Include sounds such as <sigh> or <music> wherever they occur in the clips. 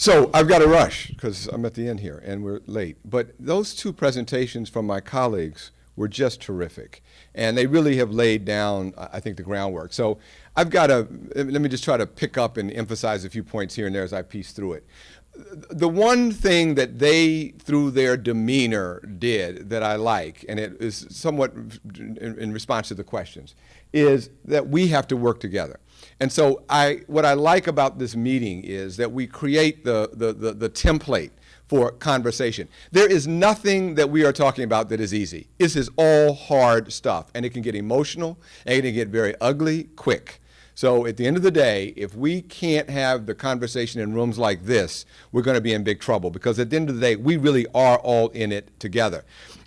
So I've got to rush because I'm at the end here and we're late. But those two presentations from my colleagues were just terrific. And they really have laid down, I think, the groundwork. So I've got to, let me just try to pick up and emphasize a few points here and there as I piece through it. The one thing that they, through their demeanor, did that I like, and it is somewhat in, in response to the questions, is that we have to work together. And so I, what I like about this meeting is that we create the, the, the, the, template for conversation. There is nothing that we are talking about that is easy. This is all hard stuff, and it can get emotional, and it can get very ugly quick. So at the end of the day, if we can't have the conversation in rooms like this, we're going to be in big trouble because at the end of the day, we really are all in it together.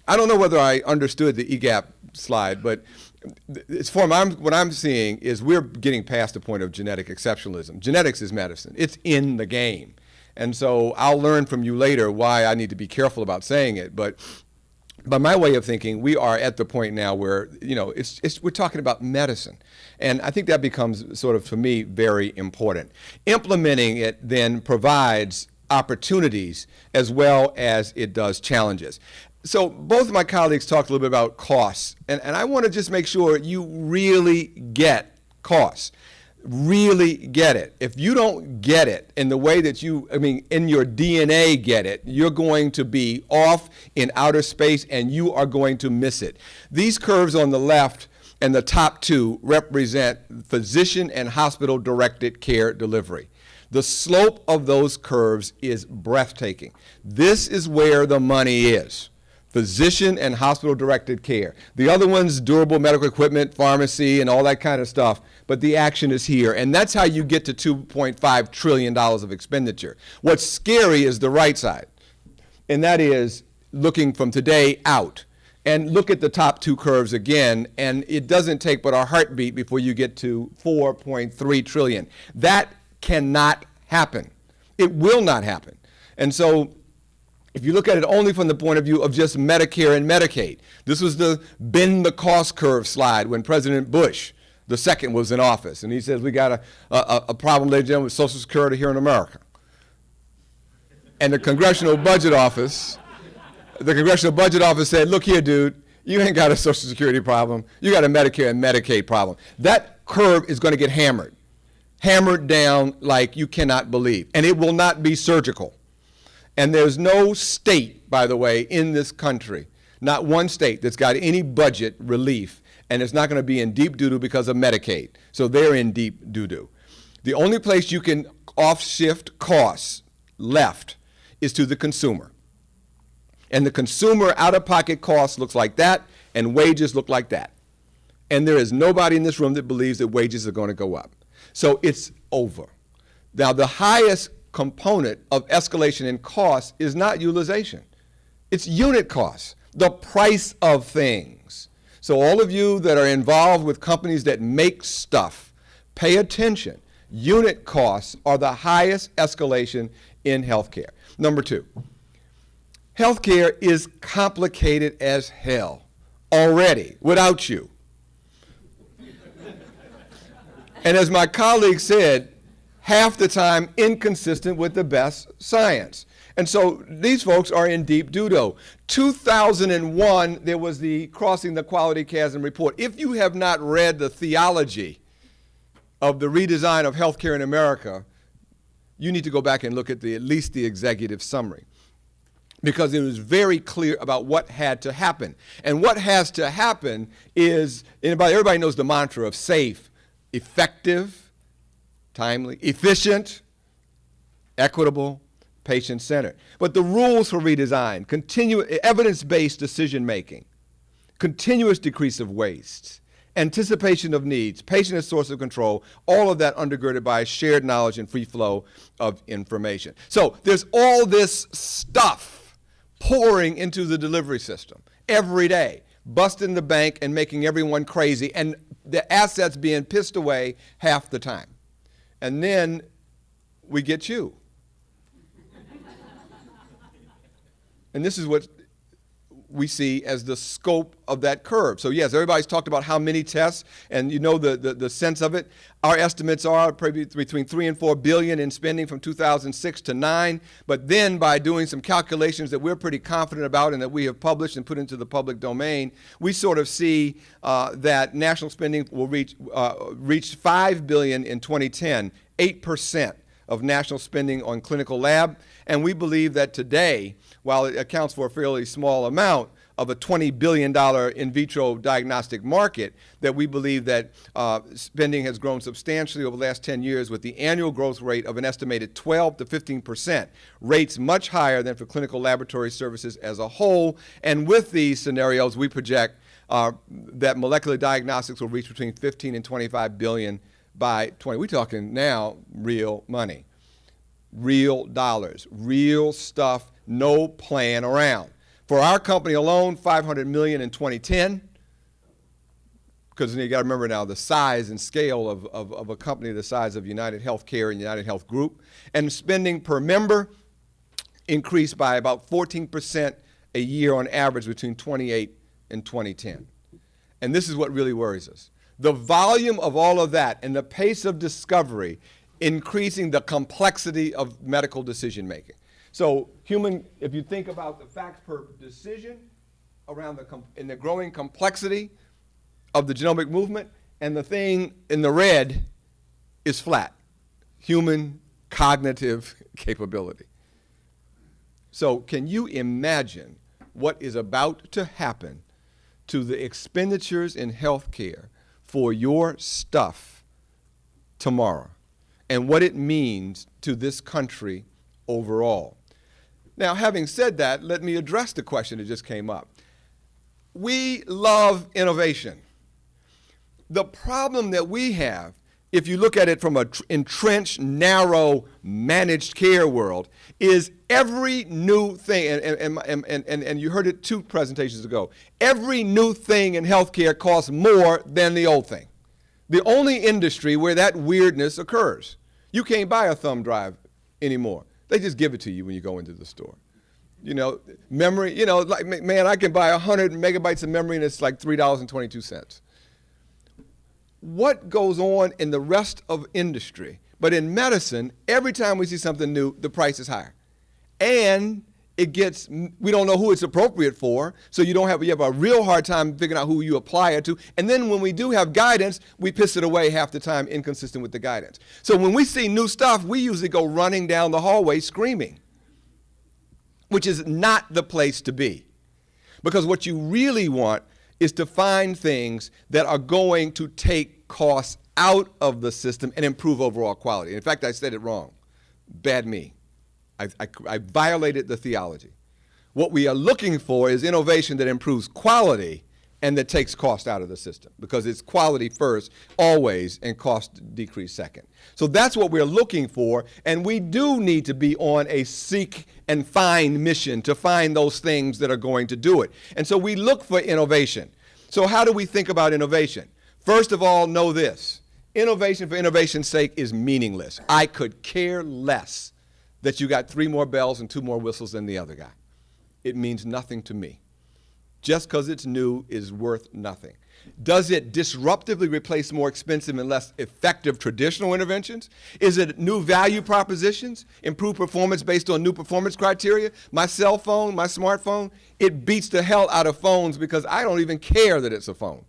I don't know whether I understood the EGAPP slide, but it's form I'm, what I'm seeing is we're getting past the point of genetic exceptionalism. Genetics is medicine. It's in the game. And so I'll learn from you later why I need to be careful about saying it. But by my way of thinking, we are at the point now where, you know, it's, it's, we're talking about medicine. And I think that becomes sort of, for me, very important. Implementing it then provides opportunities as well as it does challenges so both of my colleagues talked a little bit about costs, and, and I want to just make sure you really get costs. Really get it. If you don't get it in the way that you, I mean, in your DNA get it, you're going to be off in outer space and you are going to miss it. These curves on the left and the top two represent physician and hospital directed care delivery. The slope of those curves is breathtaking. This is where the money is physician and hospital directed care. The other one's durable medical equipment, pharmacy, and all that kind of stuff, but the action is here. And that's how you get to $2.5 trillion of expenditure. What's scary is the right side, and that is looking from today out. And look at the top two curves again, and it doesn't take but a heartbeat before you get to 4.3 trillion. That cannot happen. It will not happen. And so if you look at it only from the point of view of just Medicare and Medicaid, this was the bend the cost curve slide when President Bush the second was in office. And he says, we got a, a, a problem, ladies and gentlemen, with Social Security here in America. And the Congressional Budget Office, the Congressional Budget Office said, look here, dude, you ain't got a Social Security problem. You got a Medicare and Medicaid problem. That curve is going to get hammered, hammered down like you cannot believe. And it will not be surgical. And there's no state, by the way, in this country, not one state that's got any budget relief, and it's not going to be in deep doo-doo because of Medicaid. So they're in deep doo-doo. The only place you can off-shift costs left is to the consumer. And the consumer out-of-pocket cost looks like that, and wages look like that. And there is nobody in this room that believes that wages are going to go up. So it's over. Now, the highest component of escalation in cost is not utilization. It's unit costs, the price of things. So all of you that are involved with companies that make stuff, pay attention. Unit costs are the highest escalation in healthcare. Number two, healthcare is complicated as hell already without you. and as my colleague said, half the time inconsistent with the best science. And so these folks are in deep doo-doo. 2001, there was the Crossing the Quality Chasm report. If you have not read the theology of the redesign of healthcare in America, you need to go back and look at the, at least the executive summary because it was very clear about what had to happen. And what has to happen is, everybody, everybody knows the mantra of safe, effective, timely, efficient, equitable, patient-centered. But the rules for redesign, evidence-based decision-making, continuous decrease of waste, anticipation of needs, patient as source of control, all of that undergirded by shared knowledge and free flow of information. So there's all this stuff pouring into the delivery system every day, busting the bank and making everyone crazy, and the assets being pissed away half the time and then we get you. and this is what we see as the scope of that curve. So yes, everybody's talked about how many tests, and you know the, the, the sense of it. Our estimates are probably between three and four billion in spending from 2006 to nine. But then by doing some calculations that we're pretty confident about and that we have published and put into the public domain, we sort of see uh, that national spending will reach uh, reach five billion in 2010, eight percent of national spending on clinical lab. And we believe that today, while it accounts for a fairly small amount of a $20 billion in vitro diagnostic market, that we believe that uh, spending has grown substantially over the last 10 years with the annual growth rate of an estimated 12 to 15 percent, rates much higher than for clinical laboratory services as a whole. And with these scenarios, we project uh, that molecular diagnostics will reach between 15 and 25 billion by 20. We're talking now real money, real dollars, real stuff, no playing around. For our company alone, 500 million in 2010. Because you got to remember now the size and scale of, of, of, a company the size of United Healthcare and United Health Group. And spending per member increased by about 14% a year on average between 28 and 2010. And this is what really worries us the volume of all of that and the pace of discovery increasing the complexity of medical decision making. So human, if you think about the facts per decision around the, in the growing complexity of the genomic movement, and the thing in the red is flat, human cognitive <laughs> capability. So can you imagine what is about to happen to the expenditures in healthcare for your stuff tomorrow and what it means to this country overall. Now, having said that, let me address the question that just came up. We love innovation. The problem that we have, if you look at it from an entrenched, narrow, managed care world, is every new thing, and, and, and, and, and you heard it two presentations ago, every new thing in healthcare costs more than the old thing. The only industry where that weirdness occurs. You can't buy a thumb drive anymore. They just give it to you when you go into the store. You know, memory, you know, like, man, I can buy 100 megabytes of memory and it's like $3.22. What goes on in the rest of industry? But in medicine, every time we see something new, the price is higher and it gets we don't know who it's appropriate for so you don't have you have a real hard time figuring out who you apply it to. And then when we do have guidance we piss it away half the time inconsistent with the guidance. So when we see new stuff we usually go running down the hallway screaming which is not the place to be. Because what you really want is to find things that are going to take costs out of the system and improve overall quality. In fact i said it wrong. Bad me I, I, I violated the theology. What we are looking for is innovation that improves quality and that takes cost out of the system because it's quality first always and cost decrease second. So that's what we're looking for and we do need to be on a seek and find mission to find those things that are going to do it. And so we look for innovation. So how do we think about innovation? First of all, know this. Innovation for innovation's sake is meaningless. I could care less that you got three more bells and two more whistles than the other guy. It means nothing to me. Just because it's new is worth nothing. Does it disruptively replace more expensive and less effective traditional interventions? Is it new value propositions, improve performance based on new performance criteria? My cell phone, my smartphone, it beats the hell out of phones because I don't even care that it's a phone.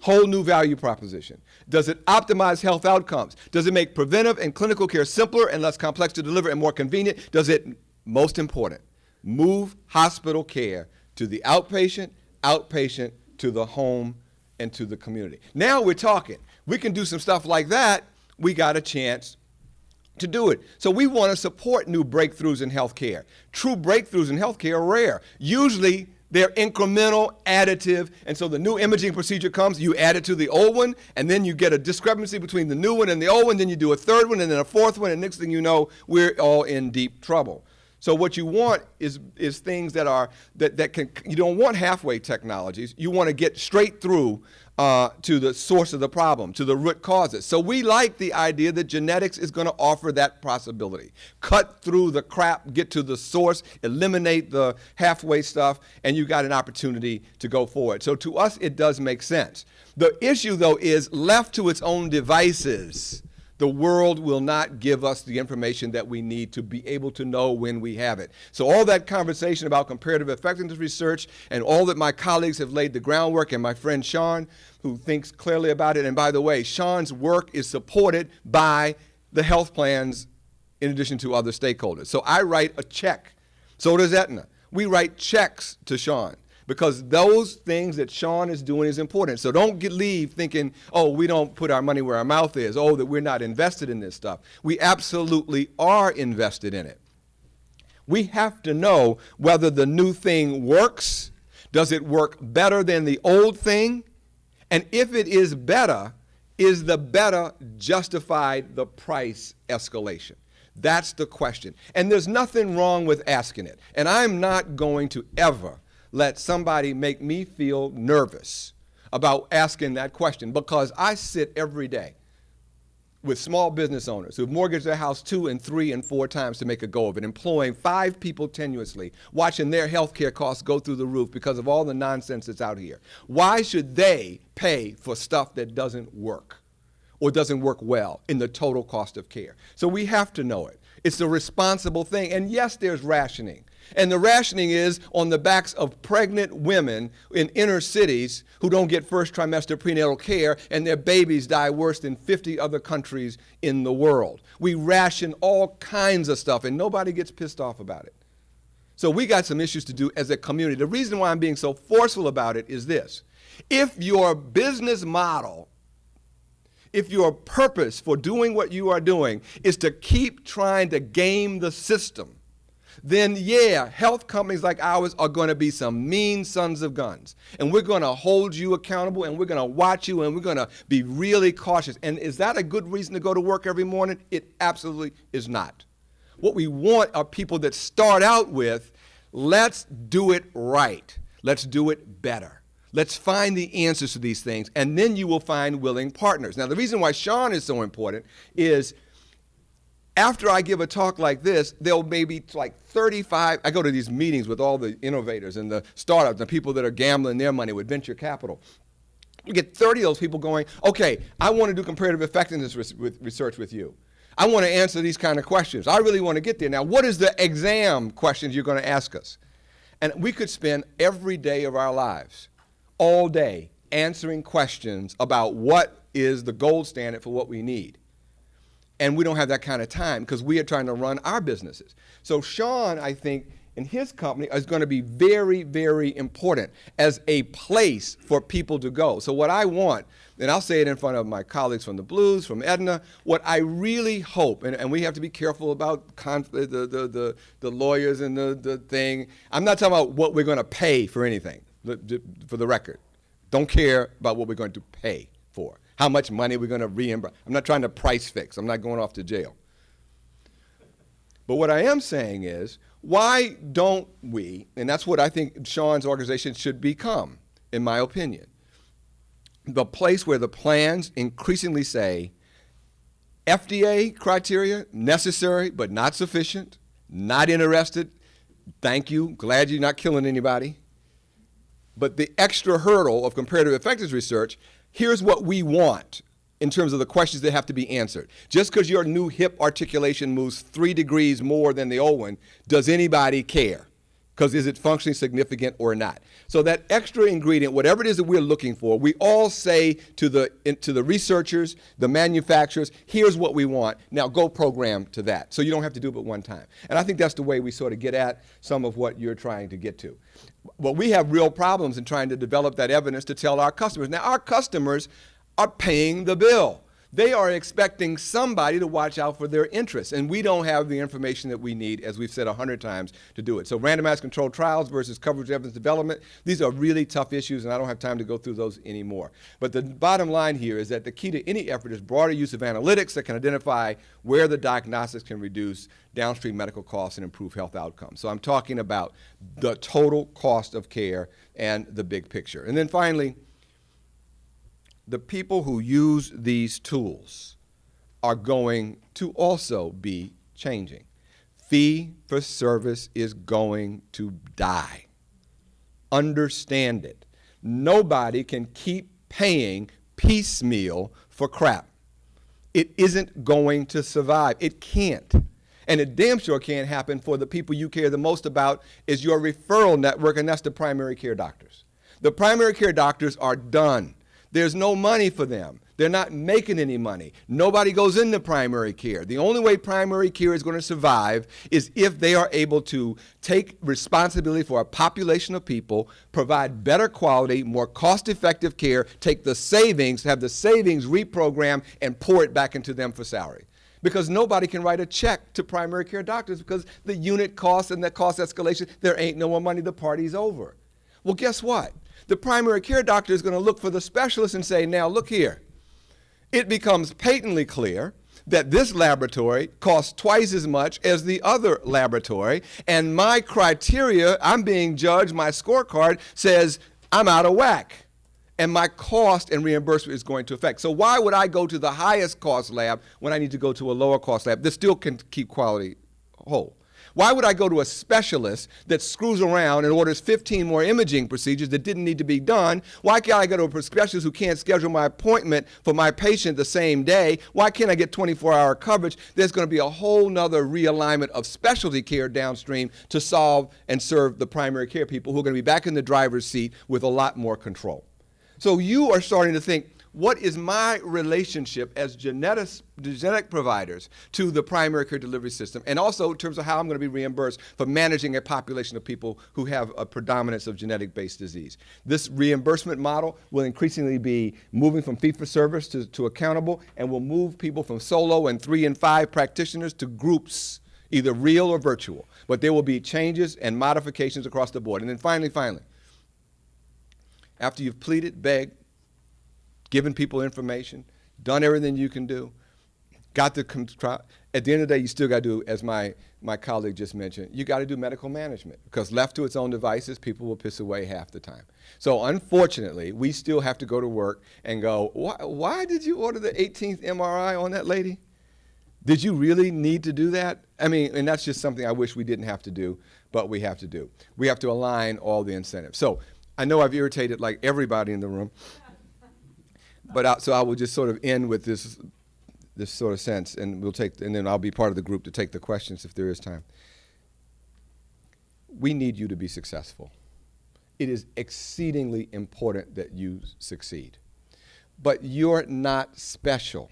Whole new value proposition. Does it optimize health outcomes? Does it make preventive and clinical care simpler and less complex to deliver and more convenient? Does it, most important, move hospital care to the outpatient, outpatient, to the home, and to the community? Now we're talking. We can do some stuff like that. We got a chance to do it. So we want to support new breakthroughs in healthcare. True breakthroughs in healthcare are rare. Usually they're incremental, additive, and so the new imaging procedure comes, you add it to the old one, and then you get a discrepancy between the new one and the old one, then you do a third one, and then a fourth one, and next thing you know, we're all in deep trouble. So what you want is is things that are that, that can you don't want halfway technologies. You want to get straight through uh, to the source of the problem, to the root causes. So we like the idea that genetics is going to offer that possibility. Cut through the crap, get to the source, eliminate the halfway stuff, and you got an opportunity to go forward. So to us, it does make sense. The issue, though, is left to its own devices the world will not give us the information that we need to be able to know when we have it. So all that conversation about comparative effectiveness research and all that my colleagues have laid the groundwork and my friend Sean, who thinks clearly about it. And by the way, Sean's work is supported by the health plans in addition to other stakeholders. So I write a check. So does Aetna. We write checks to Sean because those things that Sean is doing is important. So don't get, leave thinking, oh, we don't put our money where our mouth is, oh, that we're not invested in this stuff. We absolutely are invested in it. We have to know whether the new thing works. Does it work better than the old thing? And if it is better, is the better justified the price escalation? That's the question. And there's nothing wrong with asking it. And I'm not going to ever let somebody make me feel nervous about asking that question because I sit every day with small business owners who've mortgaged their house two and three and four times to make a go of it, employing five people tenuously, watching their health care costs go through the roof because of all the nonsense that's out here. Why should they pay for stuff that doesn't work or doesn't work well in the total cost of care? So we have to know it. It's a responsible thing. And yes, there's rationing. And the rationing is on the backs of pregnant women in inner cities who don't get first trimester prenatal care and their babies die worse than 50 other countries in the world. We ration all kinds of stuff and nobody gets pissed off about it. So we got some issues to do as a community. The reason why I'm being so forceful about it is this. If your business model if your purpose for doing what you are doing is to keep trying to game the system, then yeah, health companies like ours are going to be some mean sons of guns. And we're going to hold you accountable and we're going to watch you and we're going to be really cautious. And is that a good reason to go to work every morning? It absolutely is not. What we want are people that start out with, let's do it right. Let's do it better. Let's find the answers to these things, and then you will find willing partners. Now, the reason why Sean is so important is after I give a talk like this, there'll maybe like 35. I go to these meetings with all the innovators and the startups, the people that are gambling their money with venture capital. You get 30 of those people going, okay, I want to do comparative effectiveness research with you. I want to answer these kind of questions. I really want to get there. Now, what is the exam questions you're going to ask us? And we could spend every day of our lives, all day, answering questions about what is the gold standard for what we need. And we don't have that kind of time because we are trying to run our businesses. So Sean, I think, in his company is going to be very, very important as a place for people to go. So what I want, and I'll say it in front of my colleagues from the Blues, from Aetna, what I really hope, and, and we have to be careful about the, the, the, the, lawyers and the, the thing. I'm not talking about what we're going to pay for anything, for the record. Don't care about what we're going to pay for how much money we're going to reimburse. I'm not trying to price fix. I'm not going off to jail. But what I am saying is, why don't we, and that's what I think Sean's organization should become, in my opinion, the place where the plans increasingly say FDA criteria, necessary but not sufficient, not interested, thank you, glad you're not killing anybody. But the extra hurdle of comparative effectiveness research here's what we want in terms of the questions that have to be answered. Just because your new hip articulation moves three degrees more than the old one, does anybody care? Because is it functionally significant or not? So that extra ingredient, whatever it is that we're looking for, we all say to the, to the researchers, the manufacturers, here's what we want. Now go program to that. So you don't have to do it but one time. And I think that's the way we sort of get at some of what you're trying to get to. Well, we have real problems in trying to develop that evidence to tell our customers. Now, our customers are paying the bill. They are expecting somebody to watch out for their interests. And we don't have the information that we need, as we've said a hundred times, to do it. So randomized controlled trials versus coverage evidence development, these are really tough issues, and I don't have time to go through those anymore. But the bottom line here is that the key to any effort is broader use of analytics that can identify where the diagnostics can reduce downstream medical costs and improve health outcomes. So I'm talking about the total cost of care and the big picture. And then finally, the people who use these tools are going to also be changing. Fee for service is going to die. Understand it. Nobody can keep paying piecemeal for crap. It isn't going to survive. It can't. And it damn sure can't happen for the people you care the most about is your referral network, and that's the primary care doctors. The primary care doctors are done. There's no money for them. They're not making any money. Nobody goes into primary care. The only way primary care is going to survive is if they are able to take responsibility for a population of people, provide better quality, more cost effective care, take the savings, have the savings reprogrammed, and pour it back into them for salary. Because nobody can write a check to primary care doctors because the unit cost and the cost escalation, there ain't no more money, the party's over. Well, guess what? The primary care doctor is going to look for the specialist and say, now look here. It becomes patently clear that this laboratory costs twice as much as the other laboratory, and my criteria, I'm being judged, my scorecard says I'm out of whack. And my cost and reimbursement is going to affect. So why would I go to the highest cost lab when I need to go to a lower cost lab that still can keep quality whole? Why would I go to a specialist that screws around and orders 15 more imaging procedures that didn't need to be done? Why can't I go to a specialist who can't schedule my appointment for my patient the same day? Why can't I get 24 hour coverage? There's going to be a whole nother realignment of specialty care downstream to solve and serve the primary care people who are going to be back in the driver's seat with a lot more control. So you are starting to think, what is my relationship as genetic, genetic providers to the primary care delivery system, and also in terms of how I'm going to be reimbursed for managing a population of people who have a predominance of genetic-based disease. This reimbursement model will increasingly be moving from fee-for-service to, to accountable, and will move people from solo and three and five practitioners to groups, either real or virtual. But there will be changes and modifications across the board. And then finally, finally, after you've pleaded, begged, given people information, done everything you can do, got the. At the end of the day, you still got to do, as my, my colleague just mentioned, you got to do medical management because left to its own devices, people will piss away half the time. So unfortunately, we still have to go to work and go, why, why did you order the 18th MRI on that lady? Did you really need to do that? I mean, and that's just something I wish we didn't have to do, but we have to do. We have to align all the incentives. So I know I've irritated like everybody in the room but I, so I will just sort of end with this this sort of sense, and we'll take, and then I'll be part of the group to take the questions if there is time. We need you to be successful. It is exceedingly important that you succeed. But you're not special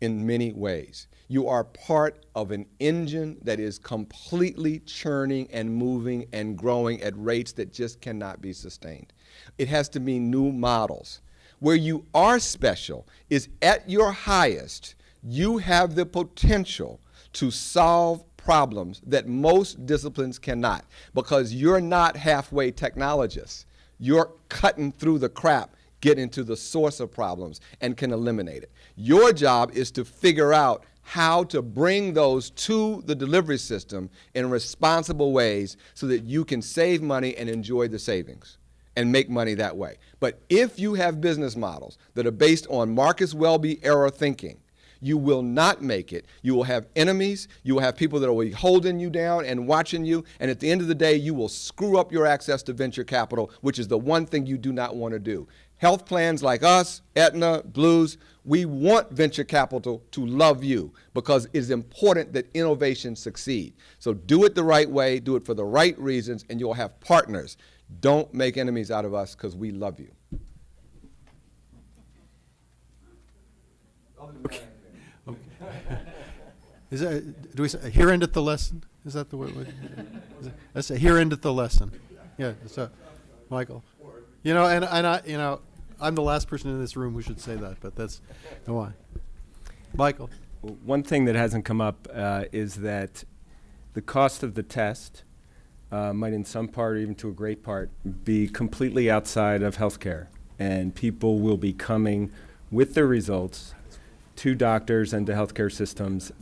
in many ways. You are part of an engine that is completely churning and moving and growing at rates that just cannot be sustained. It has to be new models. Where you are special is at your highest, you have the potential to solve problems that most disciplines cannot because you're not halfway technologists. You're cutting through the crap, getting to the source of problems, and can eliminate it. Your job is to figure out how to bring those to the delivery system in responsible ways so that you can save money and enjoy the savings and make money that way. But if you have business models that are based on Marcus Welby era thinking, you will not make it. You will have enemies. You will have people that will be holding you down and watching you. And at the end of the day, you will screw up your access to venture capital, which is the one thing you do not want to do. Health plans like us, Aetna, Blues, we want venture capital to love you because it is important that innovation succeed. So do it the right way, do it for the right reasons, and you'll have partners. Don't make enemies out of us because we love you. Okay. okay. <laughs> Is that, do we say, here endeth the lesson? Is that the word? That's a here endeth the lesson. Yeah, so, Michael. You know, and, and I, you know, I'm the last person in this room who should say that, but that's, no why. Michael? One thing that hasn't come up uh, is that the cost of the test uh, might, in some part, or even to a great part, be completely outside of healthcare. And people will be coming with their results to doctors and to healthcare systems.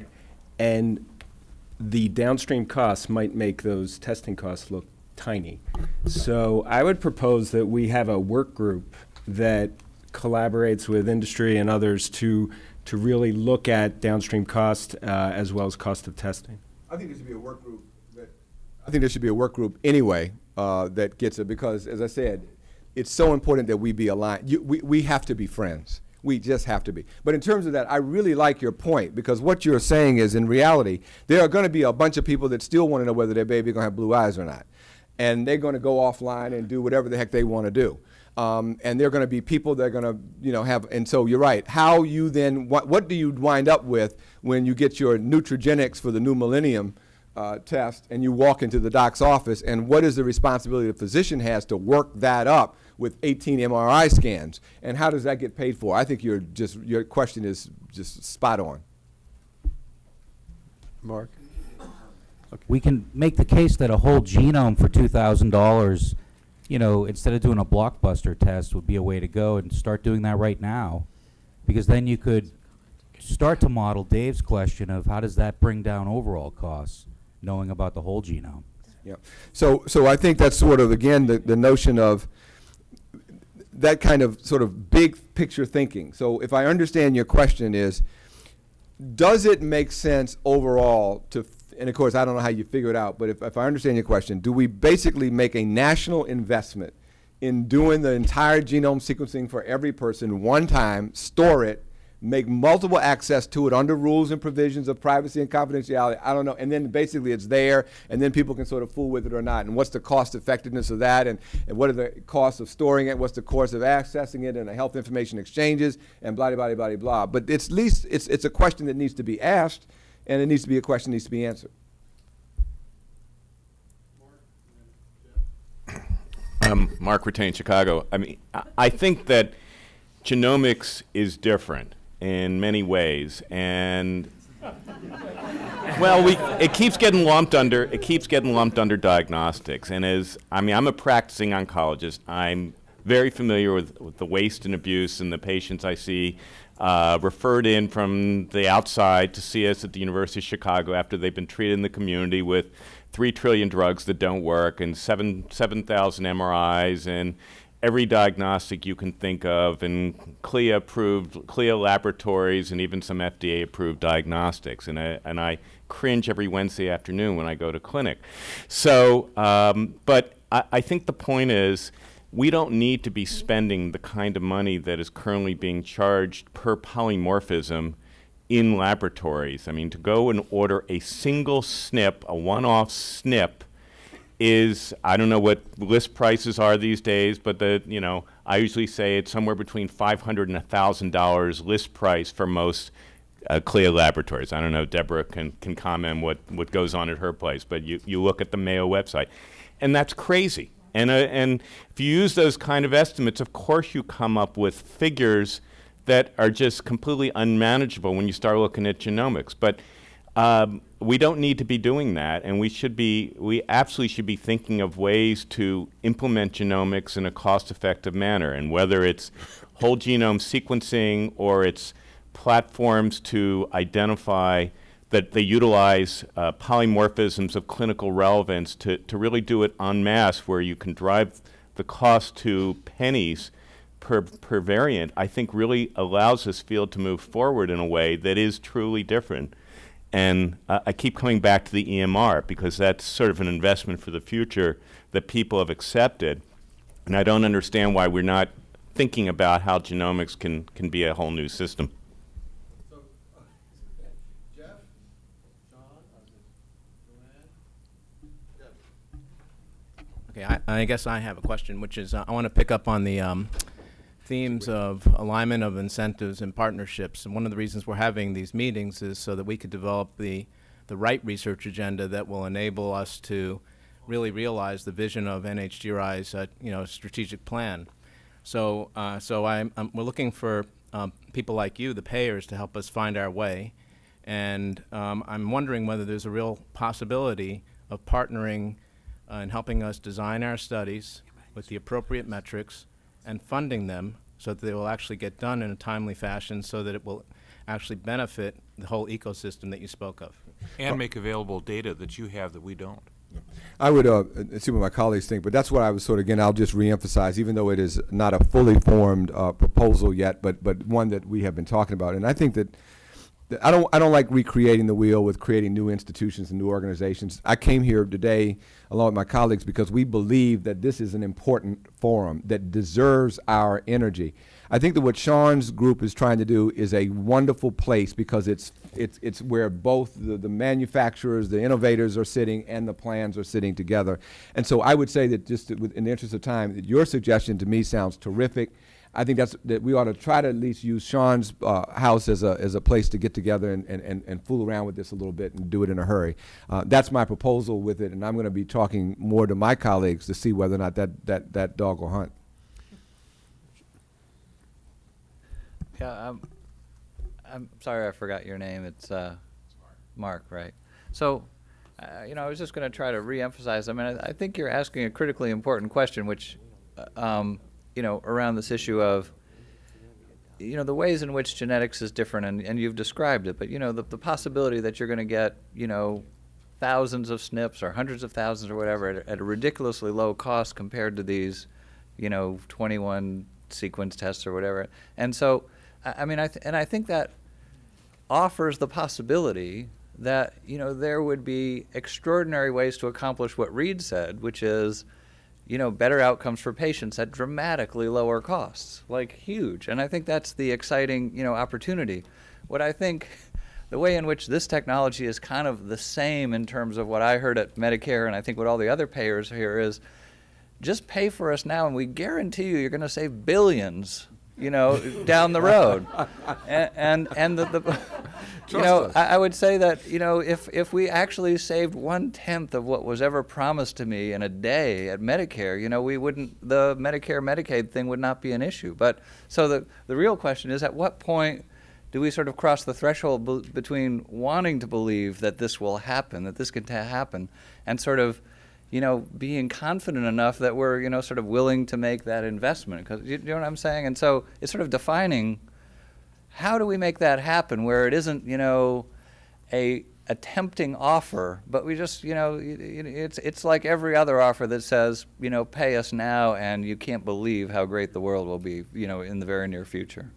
And the downstream costs might make those testing costs look tiny. So I would propose that we have a work group that collaborates with industry and others to, to really look at downstream cost uh, as well as cost of testing. I think there should be a work group. I think there should be a work group anyway uh, that gets it because, as I said, it's so important that we be aligned. You, we, we have to be friends. We just have to be. But in terms of that, I really like your point because what you're saying is, in reality, there are going to be a bunch of people that still want to know whether their baby going to have blue eyes or not, and they're going to go offline and do whatever the heck they want to do. Um, and they're going to be people that are going to, you know, have. And so you're right. How you then what, what do you wind up with when you get your Nutrigenics for the new millennium? Uh, test and you walk into the doc's office and what is the responsibility the physician has to work that up with 18 MRI scans and how does that get paid for? I think your just your question is just spot on. Mark? we can make the case that a whole genome for two thousand dollars, you know, instead of doing a blockbuster test, would be a way to go and start doing that right now, because then you could start to model Dave's question of how does that bring down overall costs, knowing about the whole genome. Yeah. So so I think that's sort of again the, the notion of that kind of sort of big picture thinking. So if I understand your question is does it make sense overall to and of course I don't know how you figure it out, but if, if I understand your question, do we basically make a national investment in doing the entire genome sequencing for every person one time, store it, make multiple access to it under rules and provisions of privacy and confidentiality. I don't know. And then basically it's there, and then people can sort of fool with it or not. And what's the cost effectiveness of that? And, and what are the costs of storing it? What's the cost of accessing it and the health information exchanges and blah, blah, blah, blah, blah. But it's at least it's, it's a question that needs to be asked, and it needs to be a question that needs to be answered. Um, Mark Ratain, Chicago. I mean, I- I think that genomics is different in many ways, and well, we it keeps getting lumped under it keeps getting lumped under diagnostics. And as I mean, I'm a practicing oncologist. I'm very familiar with, with the waste and abuse and the patients I see uh, referred in from the outside to see us at the University of Chicago after they've been treated in the community with three trillion drugs that don't work and seven seven thousand MRIs and every diagnostic you can think of and CLIA approved CLIA laboratories and even some FDA approved diagnostics and I, and I cringe every Wednesday afternoon when I go to clinic. So, um, but I, I think the point is we don't need to be spending the kind of money that is currently being charged per polymorphism in laboratories. I mean, to go and order a single SNP, a one-off SNP, is I don't know what list prices are these days, but the you know I usually say it's somewhere between five hundred and thousand dollars list price for most uh, CLIA laboratories. I don't know. Deborah can can comment what what goes on at her place, but you you look at the Mayo website, and that's crazy. And uh, and if you use those kind of estimates, of course you come up with figures that are just completely unmanageable when you start looking at genomics. But um, we don't need to be doing that, and we should be. We absolutely should be thinking of ways to implement genomics in a cost-effective manner, and whether it's whole genome sequencing or it's platforms to identify that they utilize uh, polymorphisms of clinical relevance to, to really do it en masse, where you can drive the cost to pennies per, per variant, I think really allows this field to move forward in a way that is truly different. And uh, I keep coming back to the EMR because that's sort of an investment for the future that people have accepted. And I don't understand why we're not thinking about how genomics can, can be a whole new system. So, uh, <laughs> Jeff, John, okay, I, I guess I have a question, which is uh, I want to pick up on the um, themes of alignment of incentives and partnerships. And one of the reasons we're having these meetings is so that we could develop the, the right research agenda that will enable us to really realize the vision of NHGRI's uh, you know, strategic plan. So, uh, so I'm, I'm, we're looking for um, people like you, the payers, to help us find our way. And um, I'm wondering whether there's a real possibility of partnering uh, and helping us design our studies with the appropriate metrics and funding them so that they will actually get done in a timely fashion so that it will actually benefit the whole ecosystem that you spoke of. And make available data that you have that we don't. I would uh, uh, see what my colleagues think, but that's what I was sort of again. I'll just reemphasize, even though it is not a fully formed uh, proposal yet, but but one that we have been talking about, and I think that. I don't. I don't like recreating the wheel with creating new institutions and new organizations. I came here today along with my colleagues because we believe that this is an important forum that deserves our energy. I think that what Sean's group is trying to do is a wonderful place because it's it's it's where both the, the manufacturers, the innovators are sitting, and the plans are sitting together. And so I would say that just in the interest of time, your suggestion to me sounds terrific. I think that's that we ought to try to at least use Sean's uh, house as a as a place to get together and, and, and, fool around with this a little bit and do it in a hurry. Uh, that's my proposal with it, and I'm going to be talking more to my colleagues to see whether or not that that, that dog will hunt. Yeah, I'm, I'm sorry I forgot your name. It's uh, Mark, right? So, uh, you know, I was just going to try to reemphasize. I mean, I, I think you're asking a critically important question, which, uh, um, you know, around this issue of, you know, the ways in which genetics is different, and, and you've described it. But you know, the, the possibility that you're going to get, you know, thousands of SNPs or hundreds of thousands or whatever at, a- at a ridiculously low cost compared to these, you know, 21 sequence tests or whatever. And so, I, I mean, I and I think that offers the possibility that you know there would be extraordinary ways to accomplish what Reed said, which is you know better outcomes for patients at dramatically lower costs, like huge. And I think that's the exciting you know opportunity. What I think the way in which this technology is kind of the same in terms of what I heard at Medicare and I think what all the other payers here is just pay for us now and we guarantee you you're going to save billions you know down the road. And and, and the, the <laughs> you know I, I would say that you know if if we actually saved one tenth of what was ever promised to me in a day at medicare you know we wouldn't the medicare medicaid thing would not be an issue. But so the the real question is at what point do we sort of cross the threshold be- between wanting to believe that this will happen, that this can happen, and sort of, you know, being confident enough that we're, you know, sort of willing to make that investment? Because you, you know what I'm saying? And so it's sort of defining how do we make that happen where it isn't, you know, a a tempting offer, but we just, you know, it's it's like every other offer that says, you know, pay us now, and you can't believe how great the world will be, you know, in the very near future.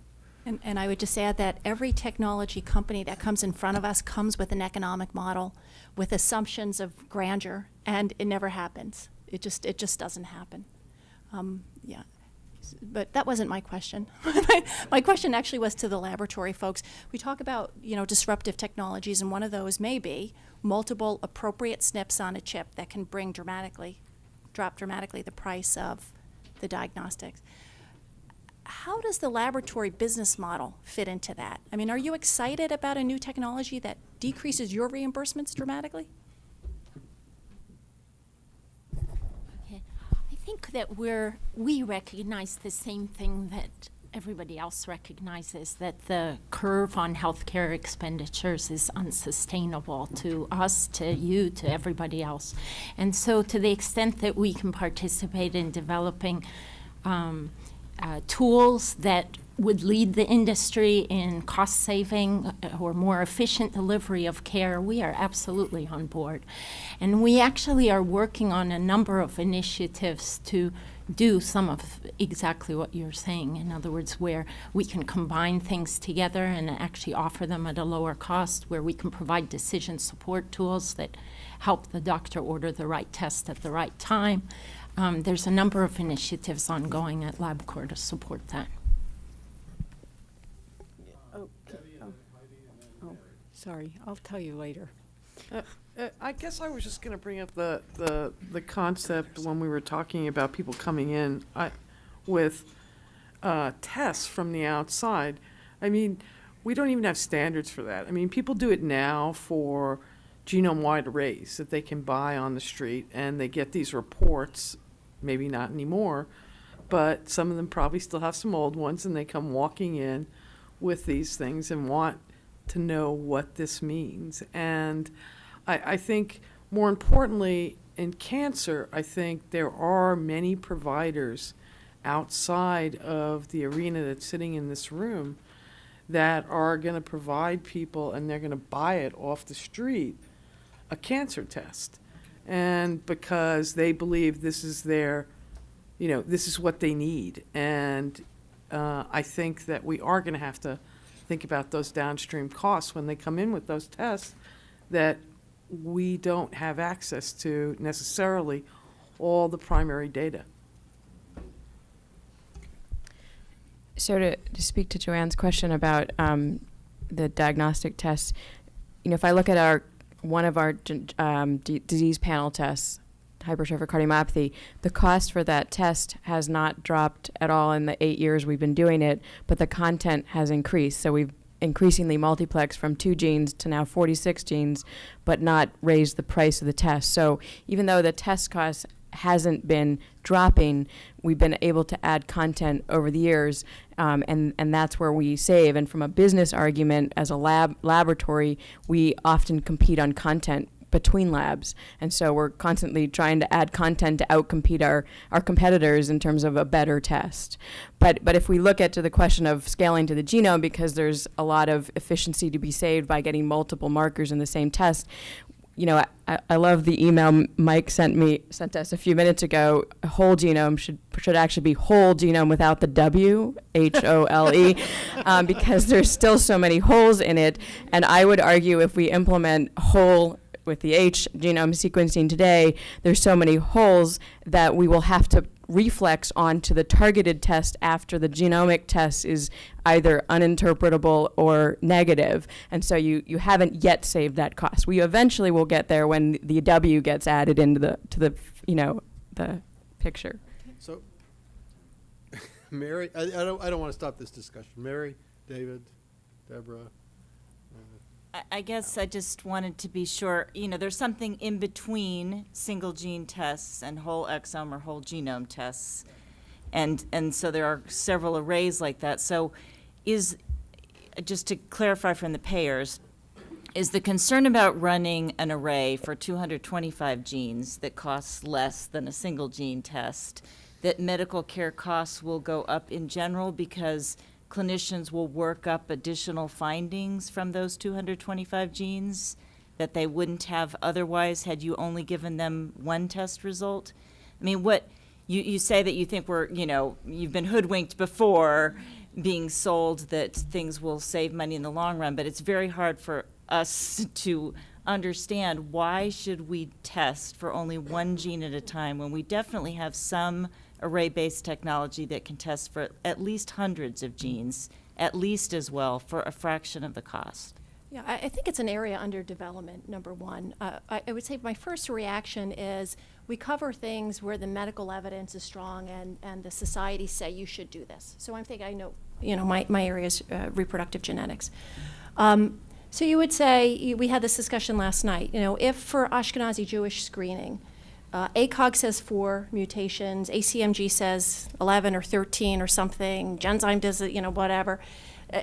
And, and I would just add that every technology company that comes in front of us comes with an economic model with assumptions of grandeur, and it never happens. It just, it just doesn't happen. Um, yeah. But that wasn't my question. <laughs> my, question actually was to the laboratory folks. We talk about, you know, disruptive technologies, and one of those may be multiple appropriate SNPs on a chip that can bring dramatically, drop dramatically the price of the diagnostics how does the laboratory business model fit into that? I mean, are you excited about a new technology that decreases your reimbursements dramatically? Okay. I think that we're, we recognize the same thing that everybody else recognizes, that the curve on healthcare expenditures is unsustainable to us, to you, to everybody else. And so to the extent that we can participate in developing um, uh, tools that would lead the industry in cost saving uh, or more efficient delivery of care, we are absolutely on board. And we actually are working on a number of initiatives to do some of exactly what you're saying. In other words, where we can combine things together and actually offer them at a lower cost, where we can provide decision support tools that help the doctor order the right test at the right time. Um, there's a number of initiatives ongoing at LabCorp to support that. Oh, oh, sorry, I'll tell you later. Uh, uh, I guess I was just going to bring up the, the, the concept when we were talking about people coming in I, with uh, tests from the outside. I mean, we don't even have standards for that. I mean, people do it now for genome-wide arrays that they can buy on the street, and they get these reports, maybe not anymore, but some of them probably still have some old ones, and they come walking in with these things and want to know what this means. And I, I think more importantly, in cancer, I think there are many providers outside of the arena that's sitting in this room that are going to provide people and they're going to buy it off the street a cancer test. And because they believe this is their, you know, this is what they need. And uh, I think that we are going to have to think about those downstream costs when they come in with those tests that we don't have access to necessarily all the primary data. So to, to speak to Joanne's question about um, the diagnostic tests, you know, if I look at our one of our um, disease panel tests, hypertrophic cardiomyopathy, the cost for that test has not dropped at all in the eight years we've been doing it, but the content has increased. So we've increasingly multiplexed from two genes to now 46 genes, but not raised the price of the test. So even though the test cost hasn't been dropping, we've been able to add content over the years, um, and and that's where we save. And from a business argument, as a lab laboratory, we often compete on content between labs, and so we're constantly trying to add content to outcompete our our competitors in terms of a better test. But but if we look at to the question of scaling to the genome, because there's a lot of efficiency to be saved by getting multiple markers in the same test, you know, I, I love the email Mike sent me sent us a few minutes ago. Whole genome should should actually be whole genome without the W, H O L E, <laughs> um, because there's still so many holes in it. And I would argue if we implement whole with the H genome sequencing today, there's so many holes that we will have to reflex onto the targeted test after the genomic test is either uninterpretable or negative. And so you, you haven't yet saved that cost. We eventually will get there when the W gets added into the to the you know the picture. So, <laughs> Mary, I, I don't, I don't want to stop this discussion. Mary, David, Deborah. I- guess I just wanted to be sure, you know, there's something in between single gene tests and whole exome or whole genome tests. And, and so there are several arrays like that. So is, just to clarify from the payers, is the concern about running an array for 225 genes that costs less than a single gene test, that medical care costs will go up in general because clinicians will work up additional findings from those 225 genes that they wouldn't have otherwise had you only given them one test result? I mean, what, you, you say that you think we're, you know, you've been hoodwinked before being sold that things will save money in the long run, but it's very hard for us <laughs> to understand why should we test for only one gene at a time when we definitely have some array-based technology that can test for at least hundreds of genes, at least as well, for a fraction of the cost. Yeah, I, I think it's an area under development, number one. Uh, I, I would say my first reaction is we cover things where the medical evidence is strong and, and the society say you should do this. So I'm thinking, I know, you know, my, my area is uh, reproductive genetics. Um, so you would say, we had this discussion last night, you know, if for Ashkenazi Jewish screening, uh, ACOG says four mutations, ACMG says 11 or 13 or something, Genzyme does it, you know, whatever. Uh,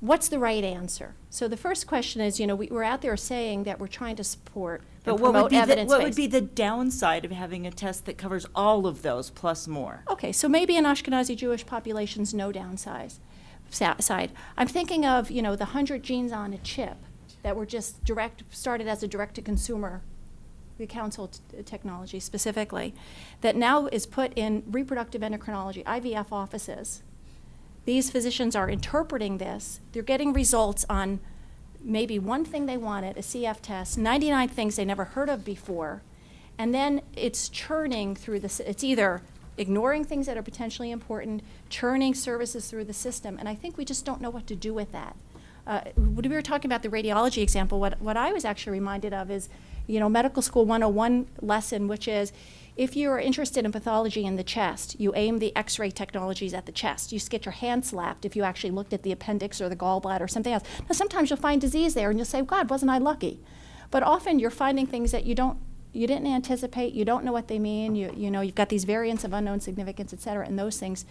what's the right answer? So the first question is, you know, we, we're out there saying that we're trying to support But what would the, what would be the downside of having a test that covers all of those plus more? Okay, so maybe in Ashkenazi Jewish populations, no downside. side. I'm thinking of, you know, the 100 genes on a chip that were just direct, started as a direct-to-consumer, the Counsyl technology specifically, that now is put in reproductive endocrinology, IVF offices. These physicians are interpreting this. They're getting results on maybe one thing they wanted, a CF test, 99 things they never heard of before, and then it's churning through this. It's either ignoring things that are potentially important, churning services through the system, and I think we just don't know what to do with that. Uh, when we were talking about the radiology example, what, what I was actually reminded of is, you know, medical school 101 lesson, which is if you are interested in pathology in the chest, you aim the x-ray technologies at the chest. You get your hand slapped if you actually looked at the appendix or the gallbladder or something else. Now, sometimes you'll find disease there and you'll say, God, wasn't I lucky? But often you're finding things that you don't you didn't anticipate, you don't know what they mean, you, you know, you've got these variants of unknown significance, et cetera, and those things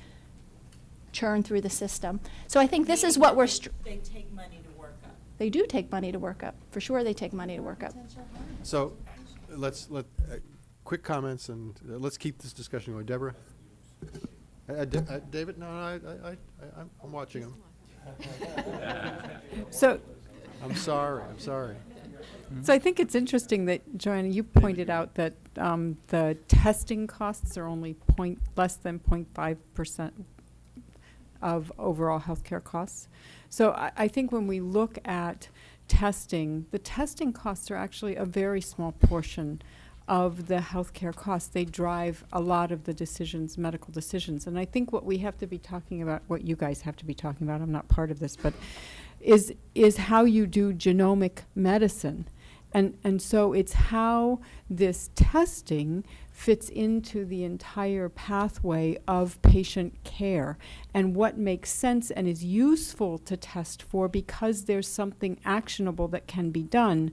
churn through the system. So I think this is what we're, They take money. They do take money to work up. For sure, they take money to work up. So, let's, let, uh, quick comments and uh, let's keep this discussion going. Deborah? Uh, uh, uh, David, no, I, I, I, I- I'm, I'm watching him. So, I'm sorry, I'm sorry. so I think it's interesting that, Joanna, you pointed out that um, the testing costs are only point, less than 0.5 percent of overall healthcare costs. So I, I think when we look at testing, the testing costs are actually a very small portion of the healthcare costs. They drive a lot of the decisions, medical decisions. And I think what we have to be talking about, what you guys have to be talking about, I'm not part of this, but is is how you do genomic medicine. And and so it's how this testing fits into the entire pathway of patient care and what makes sense and is useful to test for because there's something actionable that can be done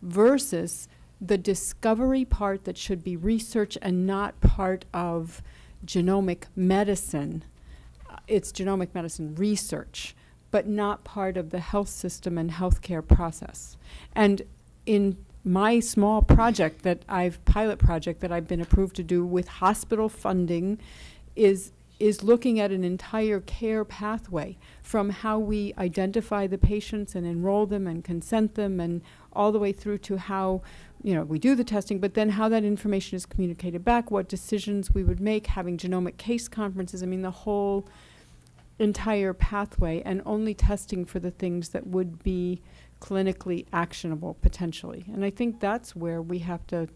versus the discovery part that should be research and not part of genomic medicine. Uh, It's genomic medicine research, but not part of the health system and healthcare process. And in my small project that I've, pilot project that I've been approved to do with hospital funding is, is looking at an entire care pathway from how we identify the patients and enroll them and consent them and all the way through to how, you know, we do the testing, but then how that information is communicated back, what decisions we would make, having genomic case conferences, I mean, the whole entire pathway and only testing for the things that would be clinically actionable potentially. And I think that's where we have to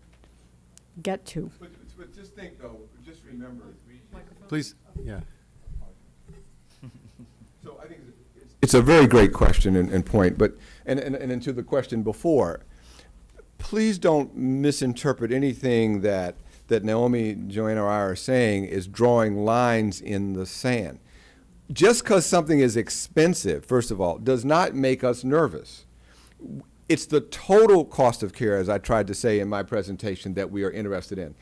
get to. But, but just think though, just remember. Please, yeah. So I think it's, it's a very great question and, and point, but, and, and, and to the question before, please don't misinterpret anything that, that Naomi, Joanna, or I are saying is drawing lines in the sand. Just because something is expensive, first of all, does not make us nervous. It's the total cost of care, as I tried to say in my presentation, that we are interested in.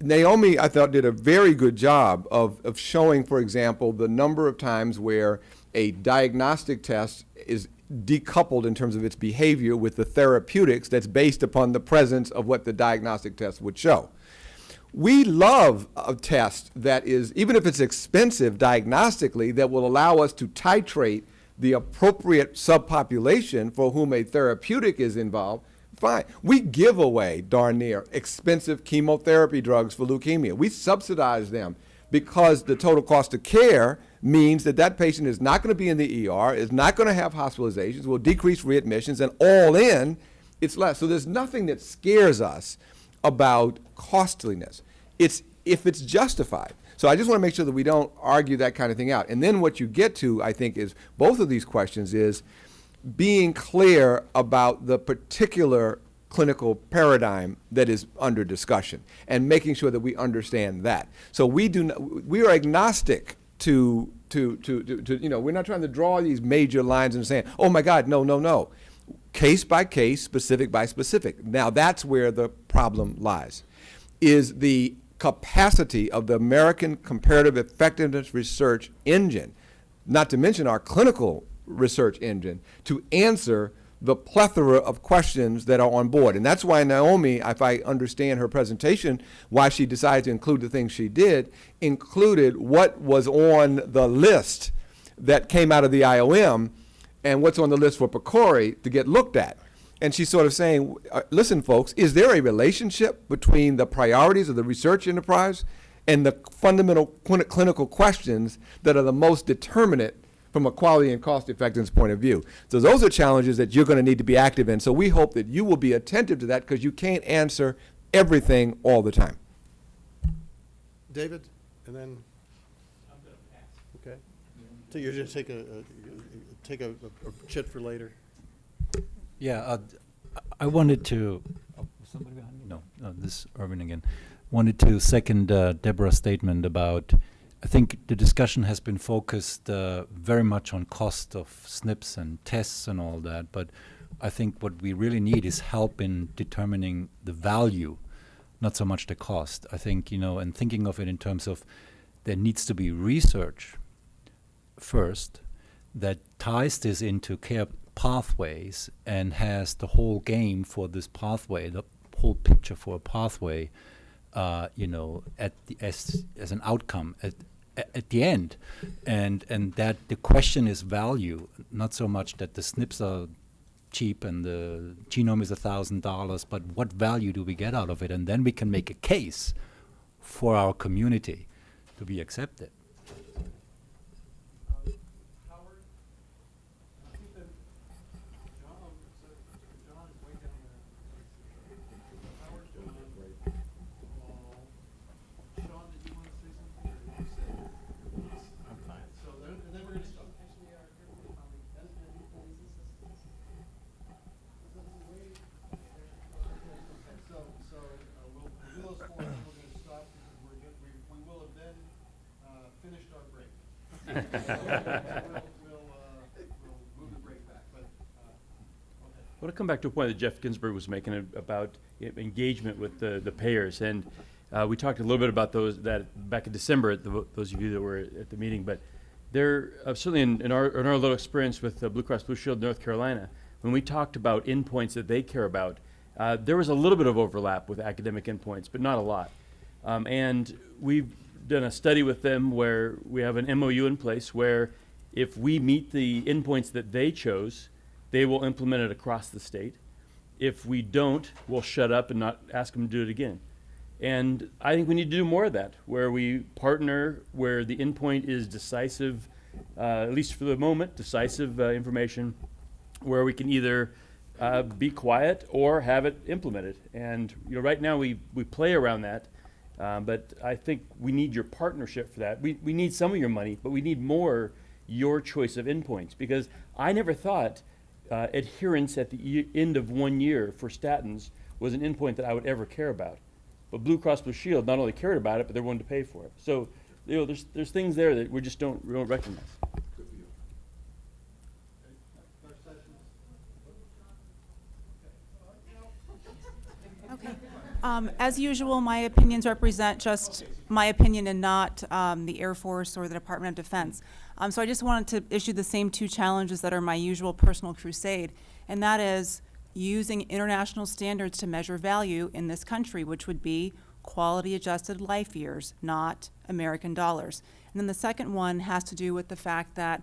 Naomi, I thought, did a very good job of, of showing, for example, the number of times where a diagnostic test is decoupled in terms of its behavior with the therapeutics that's based upon the presence of what the diagnostic test would show. We love a test that is, even if it's expensive diagnostically, that will allow us to titrate the appropriate subpopulation for whom a therapeutic is involved fine. We give away, darn near, expensive chemotherapy drugs for leukemia. We subsidize them because the total cost of care means that that patient is not going to be in the ER, is not going to have hospitalizations, will decrease readmissions, and all in, it's less. So there's nothing that scares us about costliness. It's if it's justified. So I just want to make sure that we don't argue that kind of thing out. And then what you get to, I think, is both of these questions is being clear about the particular clinical paradigm that is under discussion and making sure that we understand that. So we do we are agnostic to, to, to, to, to, you know, we're not trying to draw these major lines and saying, oh my God, no, no, no. Case by case, specific by specific. Now that's where the problem lies, is the capacity of the American Comparative Effectiveness Research Engine, not to mention our clinical research engine, to answer the plethora of questions that are on board. And that's why Naomi, if I understand her presentation, why she decided to include the things she did, included what was on the list that came out of the IOM and what's on the list for PCORI to get looked at. And she's sort of saying, uh, listen, folks, is there a relationship between the priorities of the research enterprise and the fundamental clinical questions that are the most determinate from a quality and cost effectiveness point of view? So those are challenges that you're going to need to be active in. So we hope that you will be attentive to that because you can't answer everything all the time. David, and then? Okay. So you're just take a, a- take a, a- a chit for later? Yeah, uh, I wanted to, oh, somebody behind me? No, no, this is Irvin again. Wanted to second uh, Deborah's statement about, I think the discussion has been focused uh, very much on cost of SNPs and tests and all that, but I think what we really need is help in determining the value, not so much the cost. I think, you know, and thinking of it in terms of there needs to be research first that ties this into care pathways and has the whole game for this pathway, the whole picture for a pathway, uh, you know, at the, as as an outcome at at the end, and and that the question is value, not so much that the SNPs are cheap and the genome is a thousand dollars, but what value do we get out of it, and then we can make a case for our community to be accepted. So, so, uh, we'll, we'll do those four, we're gonna stop, because we're, get- we, we will have then, uh, finished our break. So We'll, we'll, uh, we'll move the break back, but, uh, I want to come back to a point that Jeff Ginsburg was making about engagement with the, the payers. And uh, we talked a little bit about those, that back in December, at the, those of you that were at the meeting. But there, uh, certainly in, in our, in our little experience with uh, Blue Cross Blue Shield North Carolina, when we talked about endpoints that they care about, uh, there was a little bit of overlap with academic endpoints, but not a lot. Um, and we've done a study with them where we have an MOU in place where if we meet the endpoints that they chose, they will implement it across the state. If we don't, we'll shut up and not ask them to do it again. And I think we need to do more of that, where we partner, where the endpoint is decisive, uh, at least for the moment, decisive uh, information, where we can either uh, be quiet or have it implemented. And you know, right now we, we play around that, um, but I think we need your partnership for that. We, we need some of your money, but we need more your choice of endpoints because I never thought uh, adherence at the ye- end of one year for statins was an endpoint that I would ever care about. But Blue Cross Blue Shield not only cared about it, but they're willing to pay for it. So, you know, there's, there's things there that we just don't, we don't recognize. Okay. Um, As usual, my opinions represent just my opinion and not um, the Air Force or the Department of Defense. Um, So I just wanted to issue the same two challenges that are my usual personal crusade, and that is using international standards to measure value in this country, which would be quality-adjusted life years, not American dollars. And then the second one has to do with the fact that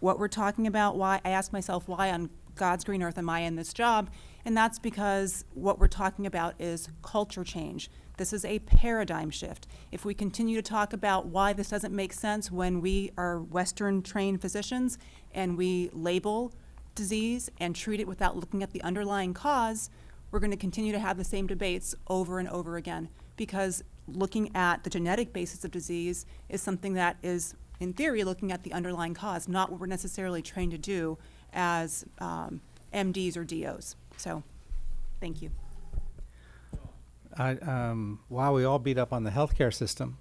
what we're talking about, why, I ask myself, why on God's green earth am I in this job? And that's because what we're talking about is culture change. This is a paradigm shift. If we continue to talk about why this doesn't make sense when we are Western trained physicians and we label disease and treat it without looking at the underlying cause, we're going to continue to have the same debates over and over again because looking at the genetic basis of disease is something that is, in theory, looking at the underlying cause, not what we're necessarily trained to do as um, MDs or DOs. So, thank you. I, um, while we all beat up on the healthcare system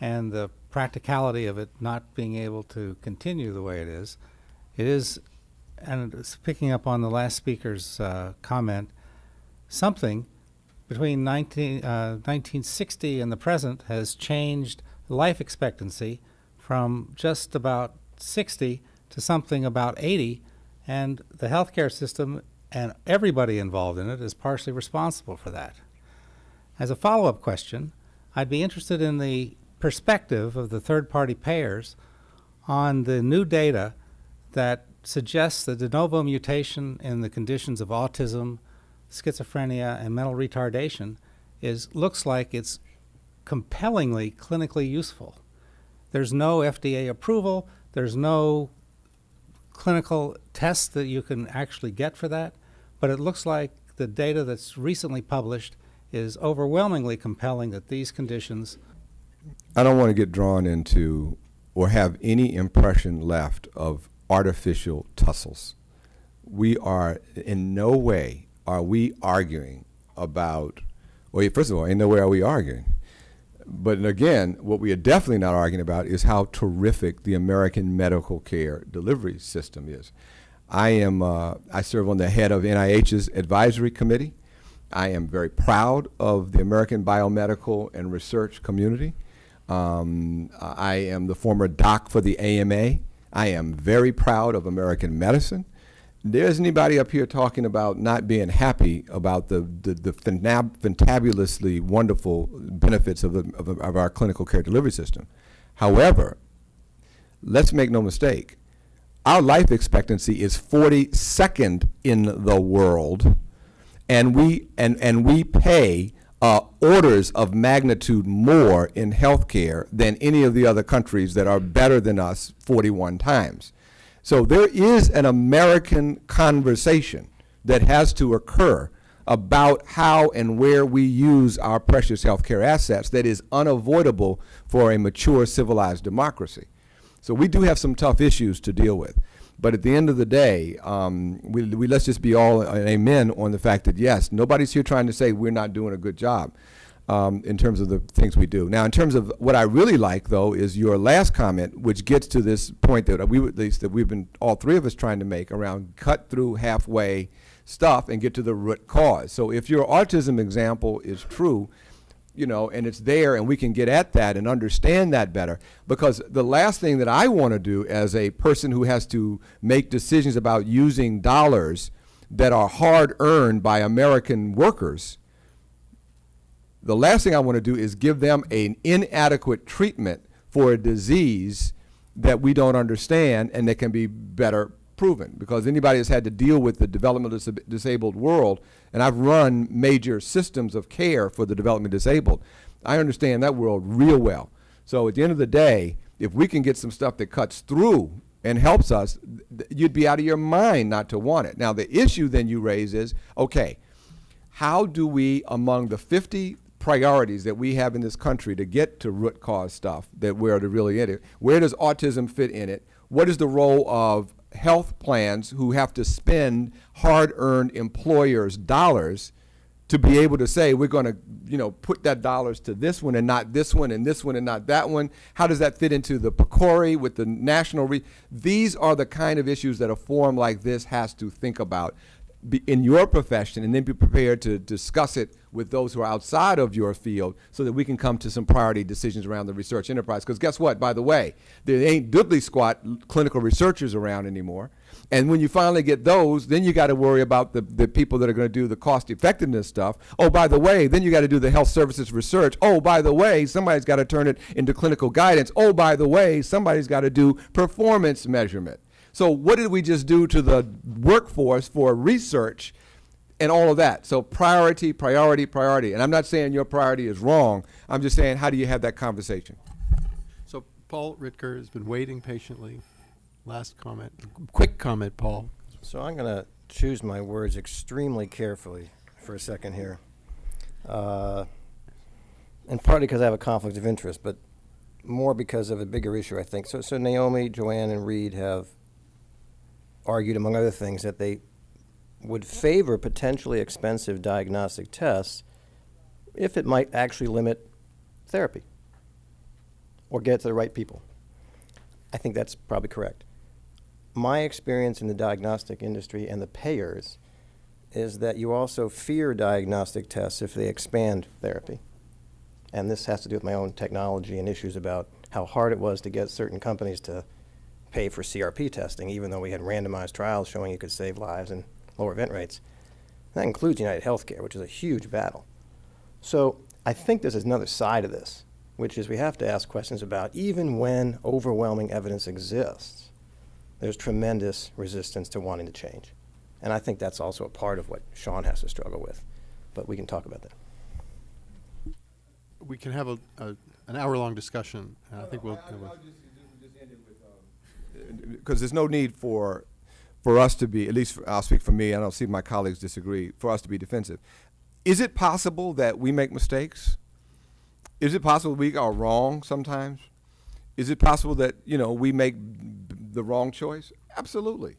and the practicality of it not being able to continue the way it is, it is, and it's picking up on the last speaker's uh, comment, something between 19, uh, 1960 and the present has changed life expectancy from just about 60 to something about 80, and the healthcare system and everybody involved in it is partially responsible for that. As a follow-up question, I'd be interested in the perspective of the third-party payers on the new data that suggests the de novo mutation in the conditions of autism, schizophrenia, and mental retardation is looks like it's compellingly clinically useful. There's no FDA approval. There's no clinical test that you can actually get for that, but it looks like the data that's recently published is overwhelmingly compelling that these conditions I don't want to get drawn into or have any impression left of artificial tussles. We are in no way are we arguing about, well, first of all, in no way are we arguing. But again, what we are definitely not arguing about is how terrific the American medical care delivery system is. I am, uh, I serve on the head of NIH's advisory committee. I am very proud of the American biomedical and research community. Um, I am the former doc for the AMA. I am very proud of American medicine. There's anybody up here talking about not being happy about the, the, the fantabulously wonderful benefits of, the, of, of our clinical care delivery system. However, let's make no mistake, our life expectancy is 42nd in the world, and we, and, and we pay uh, orders of magnitude more in healthcare than any of the other countries that are better than us 41 times. So there is an American conversation that has to occur about how and where we use our precious healthcare assets that is unavoidable for a mature civilized democracy. So we do have some tough issues to deal with. But at the end of the day, um, we, we let's just be all an amen on the fact that yes, nobody's here trying to say we're not doing a good job um, in terms of the things we do. Now, in terms of what I really like, though, is your last comment, which gets to this point that we, that we've been all three of us trying to make around cut through halfway stuff and get to the root cause. So if your autism example is true, you know, and it's there and we can get at that and understand that better. Because the last thing that I want to do as a person who has to make decisions about using dollars that are hard earned by American workers, the last thing I want to do is give them an inadequate treatment for a disease that we don't understand and that can be better proven because anybody that's had to deal with the development dis disabled world, and I've run major systems of care for the development disabled, I understand that world real well. So at the end of the day, if we can get some stuff that cuts through and helps us, you'd be out of your mind not to want it. Now the issue then you raise is, okay, how do we, among the 50 priorities that we have in this country to get to root cause stuff that we're to really in it, where does autism fit in it? What is the role of health plans who have to spend hard-earned employers' dollars to be able to say we're going to, you know, put that dollars to this one and not this one and this one and not that one. How does that fit into the PCORI with the national? Re These are the kind of issues that a forum like this has to think about be in your profession and then be prepared to discuss it with those who are outside of your field so that we can come to some priority decisions around the research enterprise. Because guess what, by the way, there ain't diddly squat clinical researchers around anymore. And when you finally get those, then you got to worry about the, the people that are going to do the cost effectiveness stuff. Oh, by the way, then you got to do the health services research. Oh, by the way, somebody's got to turn it into clinical guidance. Oh, by the way, somebody's got to do performance measurement. So what did we just do to the workforce for research and all of that? So priority, priority, priority. And I'm not saying your priority is wrong. I'm just saying how do you have that conversation? So Paul Ridker has been waiting patiently. Last comment. Quick comment, Paul. So I'm going to choose my words extremely carefully for a second here. Uh, and partly because I have a conflict of interest, but more because of a bigger issue, I think. So, so Naomi, Joanne, and Reed have argued, among other things, that they would favor potentially expensive diagnostic tests if it might actually limit therapy or get to the right people. I think that's probably correct. My experience in the diagnostic industry and the payers is that you also fear diagnostic tests if they expand therapy. And this has to do with my own technology and issues about how hard it was to get certain companies to pay for CRP testing, even though we had randomized trials showing you could save lives and lower event rates. That includes United Healthcare, which is a huge battle. So I think there's another side of this, which is we have to ask questions about even when overwhelming evidence exists, there's tremendous resistance to wanting to change. And I think that's also a part of what Sean has to struggle with. But we can talk about that. We can have a, a an hour-long discussion, and I think we'll. we'll because um, there's no need for for us to be, at least for, I'll speak for me, I don't see my colleagues disagree, for us to be defensive. Is it possible that we make mistakes? Is it possible we are wrong sometimes? Is it possible that, you know, we make the wrong choice? Absolutely.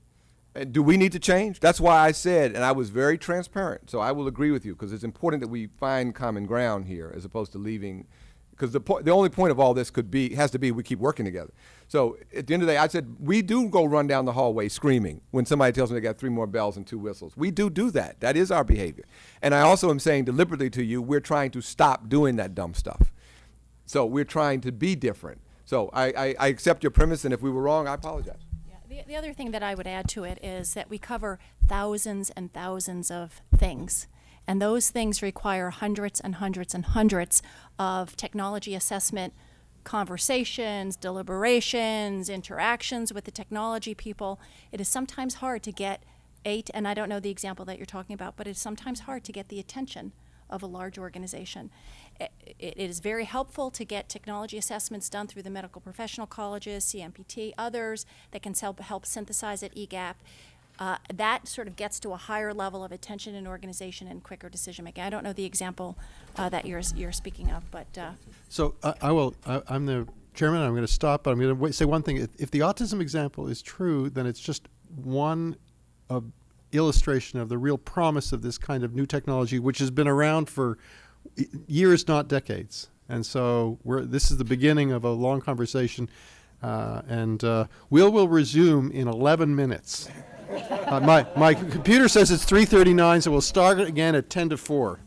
And do we need to change? That's why I said, and I was very transparent, so I will agree with you, because it's important that we find common ground here as opposed to leaving Because the, po- the only point of all this could be, has to be, we keep working together. So at the end of the day, I said, we do go run down the hallway screaming when somebody tells me they got three more bells and two whistles. We do do that. That is our behavior. And I also am saying deliberately to you, we're trying to stop doing that dumb stuff. So we're trying to be different. So I, I, I accept your premise, and if we were wrong, I apologize. The, the other thing that I would add to it is that we cover thousands and thousands of things. And those things require hundreds and hundreds and hundreds of technology assessment conversations, deliberations, interactions with the technology people. It is sometimes hard to get eight, and I don't know the example that you're talking about, but it's sometimes hard to get the attention of a large organization. It, it is very helpful to get technology assessments done through the medical professional colleges, CMPT, others that can help, help synthesize at E EGAPP. Uh, that sort of gets to a higher level of attention in organization and quicker decision making. I don't know the example uh, that you're, you're speaking of, but uh, So I, I will, I, I'm the chairman, I'm going to stop, but I'm going to say one thing. If, if the autism example is true, then it's just one of illustration of the real promise of this kind of new technology, which has been around for years, not decades. And so we're, this is the beginning of a long conversation. Uh, and uh, we'll will resume in 11 minutes. Uh, my, my computer says it's 3.39, so we'll start again at 10 to 4.